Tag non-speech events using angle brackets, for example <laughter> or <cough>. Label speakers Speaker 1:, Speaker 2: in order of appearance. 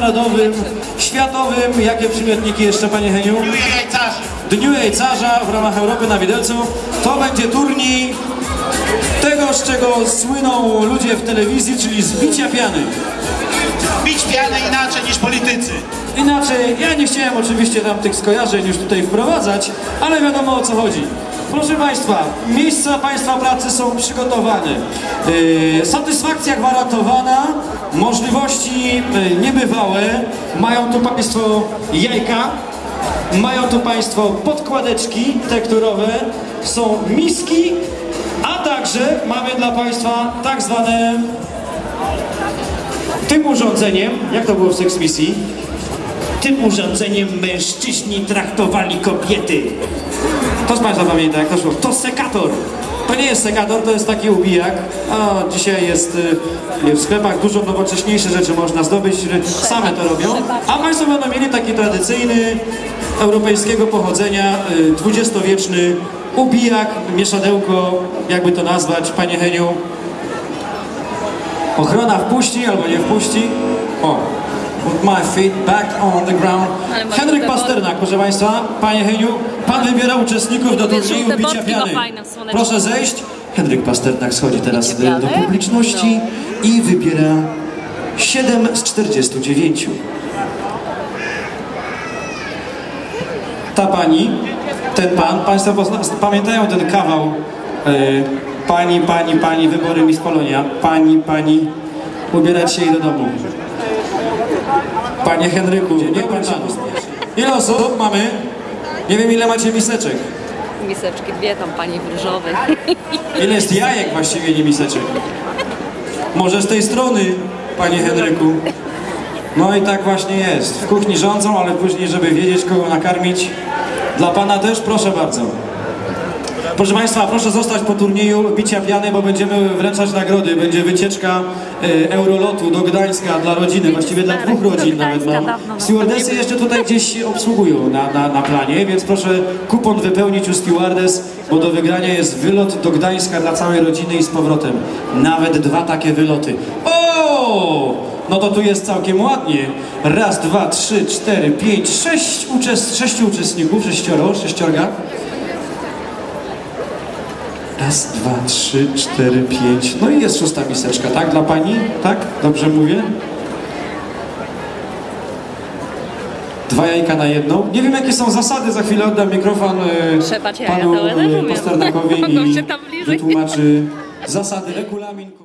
Speaker 1: narodowym, światowym, jakie przymiotniki jeszcze, panie Heniu?
Speaker 2: Dniu jajcarzy.
Speaker 1: Dniu Jajcarza w ramach Europy na Widelcu. To będzie turniej tego, z czego słyną ludzie w telewizji, czyli z bicia piany.
Speaker 2: Bić pianę inaczej niż politycy.
Speaker 1: Inaczej, ja nie chciałem oczywiście tam tych skojarzeń już tutaj wprowadzać, ale wiadomo o co chodzi. Proszę Państwa, miejsca Państwa pracy są przygotowane. Yy, satysfakcja gwarantowana, możliwości yy, niebywałe. Mają tu Państwo jajka, mają tu Państwo podkładeczki tekturowe, są miski, a także mamy dla Państwa tak zwane tym urządzeniem, jak to było w Sex Misji?
Speaker 3: Tym urządzeniem mężczyźni traktowali kobiety.
Speaker 1: To Państwa pamięta, jak to szło? To sekator. To nie jest sekator, to jest taki ubijak. A dzisiaj jest y, w sklepach dużo nowocześniejsze rzeczy można zdobyć, same to robią. A Państwo będą mieli taki tradycyjny, europejskiego pochodzenia, y, dwudziestowieczny ubijak, mieszadełko, jakby to nazwać, Panie Heniu. Ochrona wpuści albo nie wpuści. O, put my feet back on the ground. Henryk Pasternak, proszę Państwa. Panie Heniu, Pan wybiera uczestników do turnieju bicia
Speaker 4: ma
Speaker 1: piany. Proszę zejść. Henryk Pasternak schodzi teraz
Speaker 4: Bicie
Speaker 1: do, publiczności i wybiera 7 z 49. Ta pani, ten pan, Państwo pamiętają ten kawał e, Pani, pani, pani, wybory Miss Polonia. Pani, pani, ubierać się i do domu. Panie Henryku, nie pan się. Ile osób mamy? Nie wiem ile macie miseczek.
Speaker 4: Miseczki dwie tam pani w różowej. <laughs>
Speaker 1: Ile jest jajek właściwie, nie miseczek? Może z tej strony, panie Henryku. No i tak właśnie jest. W kuchni rządzą, ale później, żeby wiedzieć, kogo nakarmić. Dla pana też, proszę bardzo. Proszę Państwa, proszę zostać po turnieju bicia piany, bo będziemy wręczać nagrody. Będzie wycieczka e, Eurolotu do Gdańska dla rodziny, właściwie dla dwóch rodzin nawet mam. Stewardesy jeszcze tutaj gdzieś obsługują na, na, na planie, więc proszę kupon wypełnić u stewardess, bo do wygrania jest wylot do Gdańska dla całej rodziny i z powrotem. Nawet dwa takie wyloty. O! No to tu jest całkiem ładnie. Raz, dwa, trzy, cztery, pięć, sześć uczest... sześciu uczestników, sześcioro, sześciorga. Raz, dwa, trzy, cztery, pięć. No i jest szósta miseczka, tak? Dla pani? Tak? Dobrze mówię? Dwa jajka na jedną. Nie wiem, jakie są zasady. Za chwilę oddam mikrofon e,
Speaker 4: jaja,
Speaker 1: panu
Speaker 4: to rozumiem.
Speaker 1: Pasternakowi
Speaker 4: Mogą <laughs>
Speaker 1: i wytłumaczy zasady, regulamin.